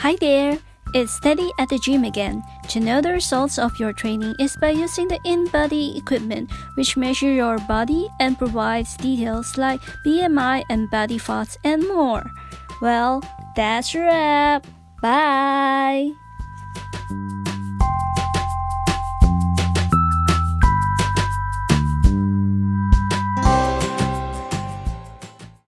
Hi there! It's Steady at the gym again. To know the results of your training is by using the InBody equipment which measure your body and provides details like BMI and body fats and more. Well, that's a wrap. Bye!